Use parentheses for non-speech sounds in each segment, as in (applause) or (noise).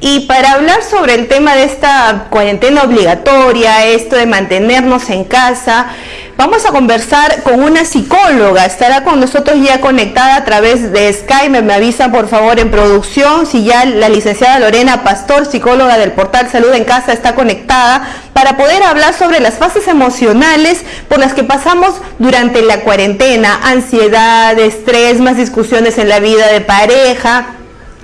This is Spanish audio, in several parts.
Y para hablar sobre el tema de esta cuarentena obligatoria, esto de mantenernos en casa, vamos a conversar con una psicóloga. Estará con nosotros ya conectada a través de Skype. Me avisa por favor en producción si ya la licenciada Lorena Pastor, psicóloga del portal Salud en Casa, está conectada para poder hablar sobre las fases emocionales por las que pasamos durante la cuarentena, ansiedad, estrés, más discusiones en la vida de pareja,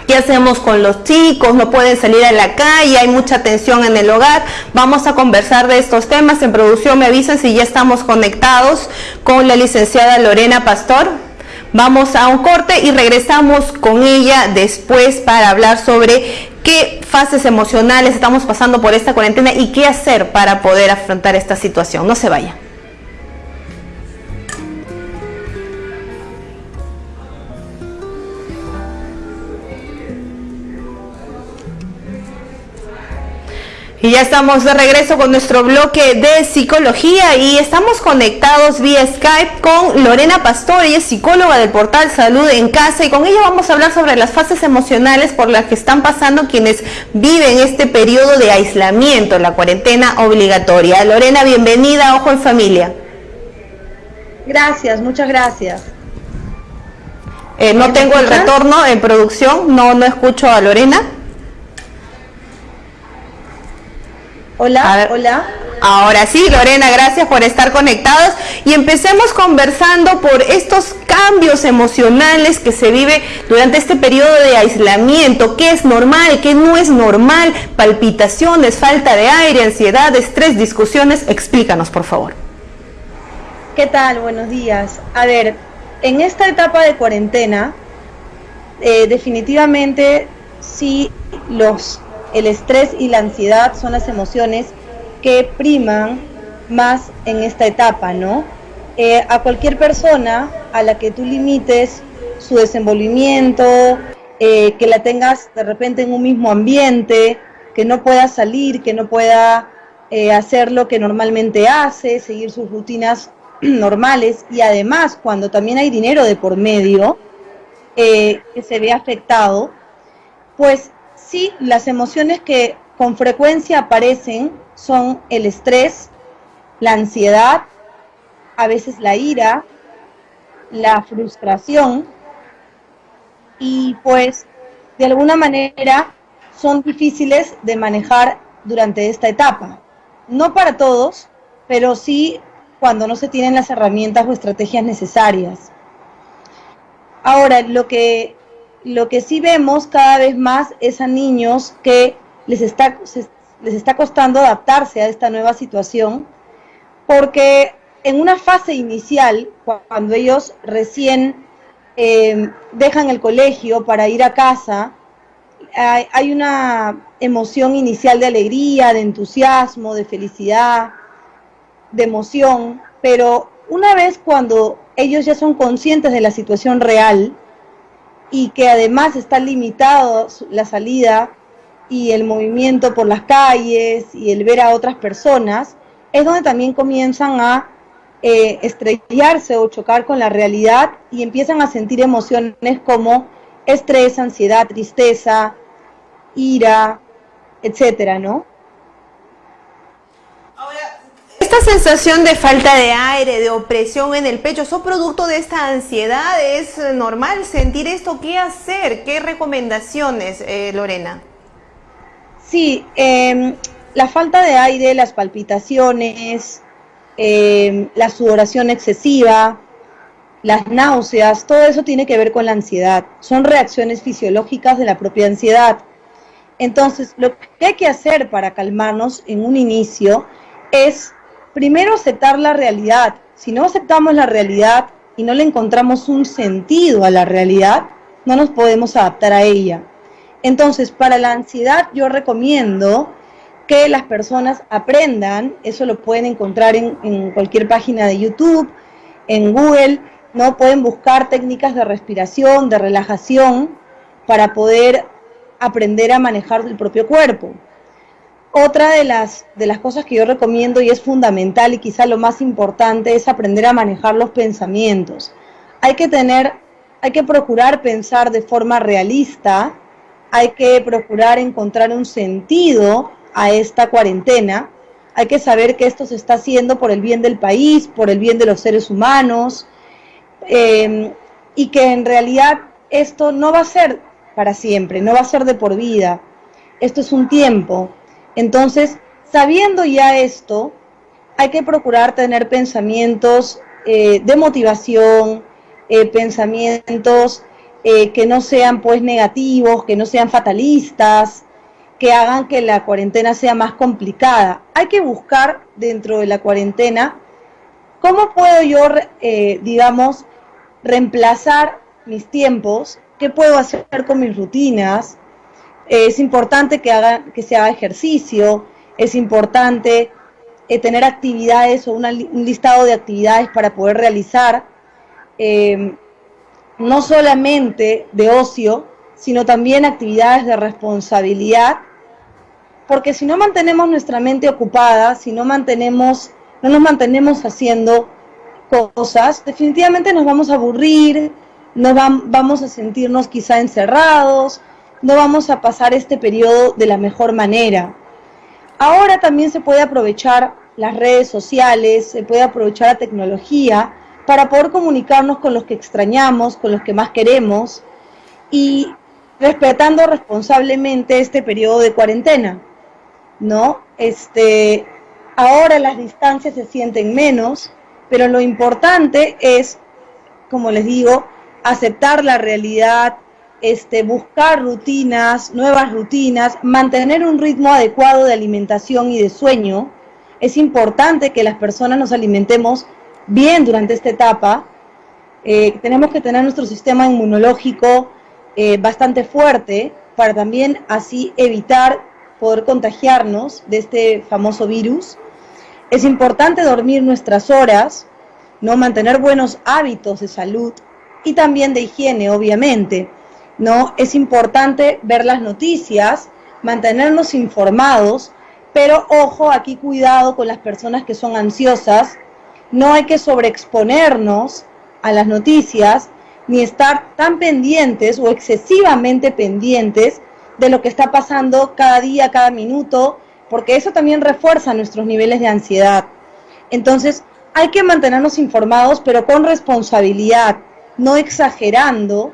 ¿Qué hacemos con los chicos? No pueden salir a la calle, hay mucha tensión en el hogar. Vamos a conversar de estos temas. En producción me avisan si ya estamos conectados con la licenciada Lorena Pastor. Vamos a un corte y regresamos con ella después para hablar sobre qué fases emocionales estamos pasando por esta cuarentena y qué hacer para poder afrontar esta situación. No se vaya. Y ya estamos de regreso con nuestro bloque de psicología y estamos conectados vía Skype con Lorena Pastor, ella es psicóloga del portal Salud en Casa y con ella vamos a hablar sobre las fases emocionales por las que están pasando quienes viven este periodo de aislamiento, la cuarentena obligatoria. Lorena, bienvenida Ojo en Familia. Gracias, muchas gracias. Eh, no tengo el retorno en producción, no, no escucho a Lorena. Hola, hola. Ahora sí, Lorena, gracias por estar conectados y empecemos conversando por estos cambios emocionales que se vive durante este periodo de aislamiento, qué es normal, qué no es normal, palpitaciones, falta de aire, ansiedad, estrés, discusiones, explícanos por favor. ¿Qué tal? Buenos días. A ver, en esta etapa de cuarentena, eh, definitivamente sí los el estrés y la ansiedad son las emociones que priman más en esta etapa, ¿no? Eh, a cualquier persona a la que tú limites su desenvolvimiento, eh, que la tengas de repente en un mismo ambiente, que no pueda salir, que no pueda eh, hacer lo que normalmente hace, seguir sus rutinas (clears throat) normales y además cuando también hay dinero de por medio que se ve afectado, pues Sí, las emociones que con frecuencia aparecen son el estrés, la ansiedad, a veces la ira, la frustración y pues de alguna manera son difíciles de manejar durante esta etapa. No para todos, pero sí cuando no se tienen las herramientas o estrategias necesarias. Ahora, lo que lo que sí vemos cada vez más es a niños que les está, les está costando adaptarse a esta nueva situación, porque en una fase inicial, cuando ellos recién em, dejan el colegio para ir a casa, hay, hay una emoción inicial de alegría, de entusiasmo, de felicidad, de emoción, pero una vez cuando ellos ya son conscientes de la situación real, y que además está limitado la salida y el movimiento por las calles y el ver a otras personas, es donde también comienzan a eh, estrellarse o chocar con la realidad y empiezan a sentir emociones como estrés, ansiedad, tristeza, ira, etcétera, ¿no? Esta sensación de falta de aire, de opresión en el pecho, ¿son producto de esta ansiedad? ¿Es normal sentir esto? ¿Qué hacer? ¿Qué recomendaciones, eh, Lorena? Sí, em, la falta de aire, las palpitaciones, em, la sudoración excesiva, las náuseas, todo eso tiene que ver con la ansiedad. Son reacciones fisiológicas de la propia ansiedad. Entonces, lo que hay que hacer para calmarnos en un inicio es primero aceptar la realidad. Si no aceptamos la realidad y no le encontramos un sentido a la realidad, no nos podemos adaptar a ella. Entonces, para la ansiedad yo recomiendo que las personas aprendan, eso lo pueden encontrar en, cualquier página de YouTube, en Google, ¿no? Pueden buscar técnicas de respiración, de relajación, para poder aprender a manejar el propio cuerpo. Otra de las, de las cosas que yo recomiendo y es fundamental y quizá lo más importante es aprender a manejar los pensamientos. Hay que tener, hay que procurar pensar de forma realista hay que procurar encontrar un sentido a esta cuarentena, hay que saber que esto se está haciendo por el bien del país, por el bien de los seres humanos, eh, y que en realidad esto no va a ser para siempre, no va a ser de por vida, esto es un tiempo. Entonces, sabiendo ya esto, hay que procurar tener pensamientos eh, de motivación, eh, pensamientos que no sean pues negativos, que no sean fatalistas, que hagan que la cuarentena sea más complicada. Hay que buscar dentro de la cuarentena cómo puedo yo, eh, digamos, reemplazar mis tiempos, qué puedo hacer con mis rutinas. Es importante que, haga, que se haga ejercicio, es importante eh, tener actividades o un listado de actividades para poder realizar, eh, no solamente de ocio, sino también actividades de responsabilidad, porque si no mantenemos nuestra mente ocupada, si no mantenemos, no nos mantenemos haciendo cosas, definitivamente nos vamos a aburrir, no vamos a sentirnos quizá encerrados, no vamos a pasar este periodo de la mejor manera. Ahora también se puede aprovechar las redes sociales, se puede aprovechar la tecnología para poder comunicarnos con los que extrañamos, con los que más queremos y respetando responsablemente este periodo de cuarentena, ¿no? Este, ahora las distancias se sienten menos, pero lo importante es, como les digo, aceptar la realidad, este, buscar rutinas, nuevas rutinas, mantener un ritmo adecuado de alimentación y de sueño. Es importante que las personas nos alimentemos bien durante esta etapa. Eh, tenemos que tener nuestro sistema inmunológico eh, bastante fuerte para también así evitar poder contagiarnos de este famoso virus. Es importante dormir nuestras horas, no mantener buenos hábitos de salud y también de higiene, obviamente. ¿No? Es importante ver las noticias, mantenernos informados, pero ojo, aquí cuidado con las personas que son ansiosas, no hay que sobreexponernos a las noticias, ni estar tan pendientes o excesivamente pendientes de lo que está pasando cada día, cada minuto, porque eso también refuerza nuestros niveles de ansiedad. Entonces, hay que mantenernos informados, pero con responsabilidad, no exagerando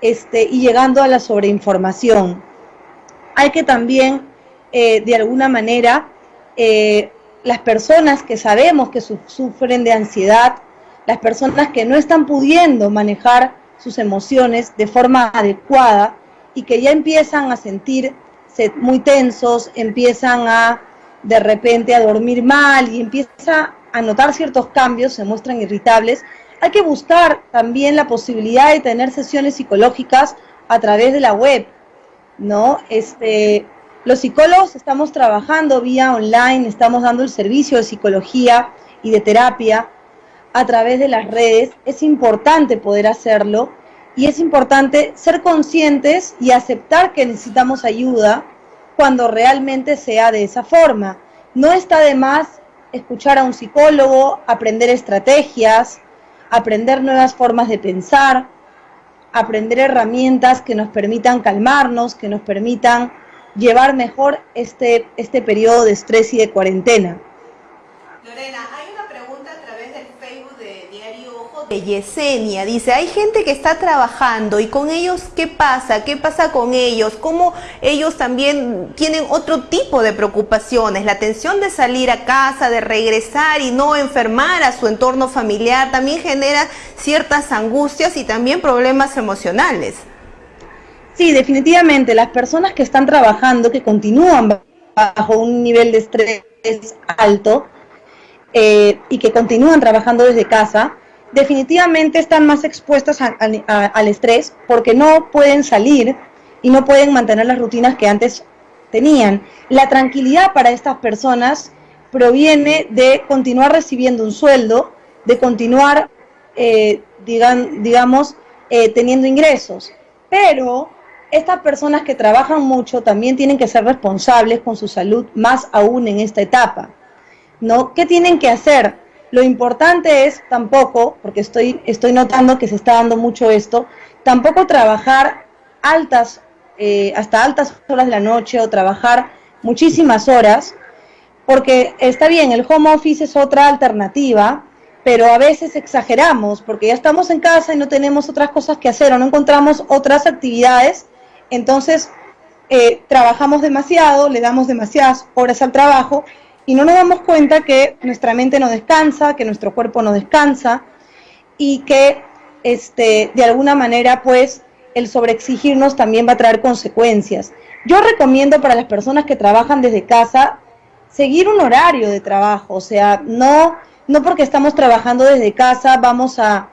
este, y llegando a la sobreinformación. Hay que también, eh, de alguna manera, eh, las personas que sabemos que sufren de ansiedad, las personas que no están pudiendo manejar sus emociones de forma adecuada y que ya empiezan a sentirse muy tensos, empiezan a de repente a dormir mal y empieza a notar ciertos cambios, se muestran irritables, hay que buscar también la posibilidad de tener sesiones psicológicas a través de la web, ¿no? Este, los psicólogos estamos trabajando vía online, estamos dando el servicio de psicología y de terapia a través de las redes, es importante poder hacerlo y es importante ser conscientes y aceptar que necesitamos ayuda cuando realmente sea de esa forma. No está de más escuchar a un psicólogo, aprender estrategias, aprender nuevas formas de pensar, aprender herramientas que nos permitan calmarnos, que nos permitan llevar mejor este, este periodo de estrés y de cuarentena. Lorena, de Yesenia dice, hay gente que está trabajando y con ellos, ¿qué pasa? ¿Qué pasa con ellos? ¿Cómo ellos también tienen otro tipo de preocupaciones? La tensión de salir a casa, de regresar y no enfermar a su entorno familiar también genera ciertas angustias y también problemas emocionales. Sí, definitivamente, las personas que están trabajando, que continúan bajo un nivel de estrés alto eh, y que continúan trabajando desde casa, definitivamente están más expuestas al estrés porque no pueden salir y no pueden mantener las rutinas que antes tenían. La tranquilidad para estas personas proviene de continuar recibiendo un sueldo, de continuar, eh, digamos, eh, teniendo ingresos. Pero estas personas que trabajan mucho también tienen que ser responsables con su salud, más aún en esta etapa. ¿no? ¿Qué tienen que hacer? Lo importante es tampoco, porque estoy, estoy notando que se está dando mucho esto, tampoco trabajar altas eh, hasta altas horas de la noche o trabajar muchísimas horas, porque está bien, el home office es otra alternativa, pero a veces exageramos porque ya estamos en casa y no tenemos otras cosas que hacer o no encontramos otras actividades, entonces eh, trabajamos demasiado, le damos demasiadas horas al trabajo y no nos damos cuenta que nuestra mente no descansa, que nuestro cuerpo no descansa y que este, de alguna manera pues el sobreexigirnos también va a traer consecuencias. Yo recomiendo para las personas que trabajan desde casa seguir un horario de trabajo, o sea, no, no porque estamos trabajando desde casa vamos a,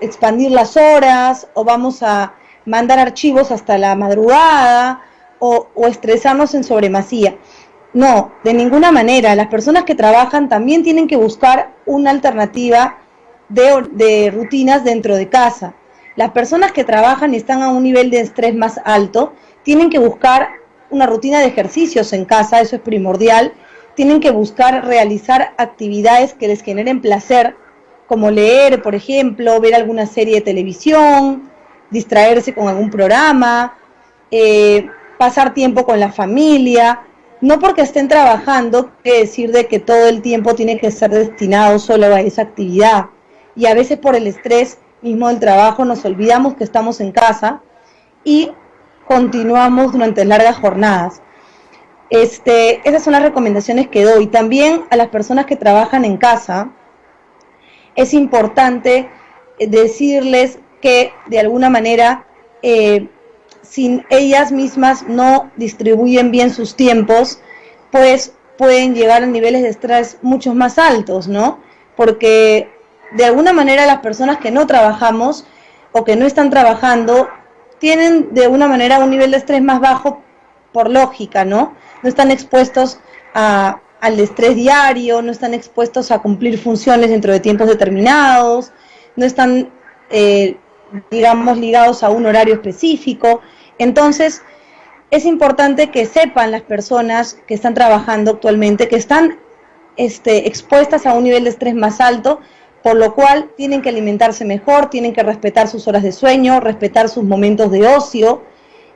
expandir las horas o vamos a mandar archivos hasta la madrugada o, estresarnos en sobremasía. No, de ninguna manera. Las personas que trabajan también tienen que buscar una alternativa de, rutinas dentro de casa. Las personas que trabajan y están a un nivel de estrés más alto tienen que buscar una rutina de ejercicios en casa, eso es primordial. Tienen que buscar realizar actividades que les generen placer, como leer, por ejemplo, ver alguna serie de televisión, distraerse con algún programa, eh, pasar tiempo con la familia. No porque estén trabajando quiere decir de que todo el tiempo tiene que ser destinado solo a esa actividad. Y a veces por el estrés mismo del trabajo nos olvidamos que estamos en casa y continuamos durante largas jornadas. Este, esas son las recomendaciones que doy. También a las personas que trabajan en casa, es importante eh, decirles que de alguna manera, eh, si ellas mismas no distribuyen bien sus tiempos, pues pueden llegar a niveles de estrés mucho más altos, ¿no? Porque de alguna manera las personas que no trabajamos o que no están trabajando tienen de una manera un nivel de estrés más bajo por lógica, ¿no? No están expuestos al estrés diario, no están expuestos a cumplir funciones dentro de tiempos determinados, no están, eh, digamos, ligados a un horario específico. Entonces, es importante que sepan las personas que están trabajando actualmente que están este, expuestas a un nivel de estrés más alto por lo cual tienen que alimentarse mejor, tienen que respetar sus horas de sueño, respetar sus momentos de ocio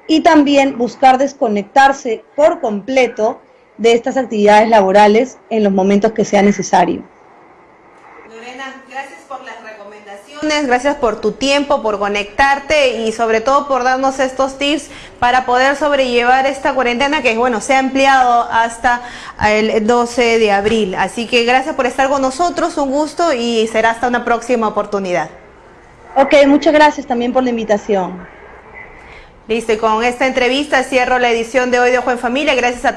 y también buscar desconectarse por completo de estas actividades laborales en los momentos que sea necesario. Gracias por tu tiempo, por conectarte y sobre todo por darnos estos tips para poder sobrellevar esta cuarentena que bueno, se ha ampliado hasta el 12 de abril. Así que gracias por estar con nosotros, un gusto y será hasta una próxima oportunidad. Ok, muchas gracias también por la invitación. Listo, y con esta entrevista cierro la edición de hoy de Ojo en Familia. Gracias a todos.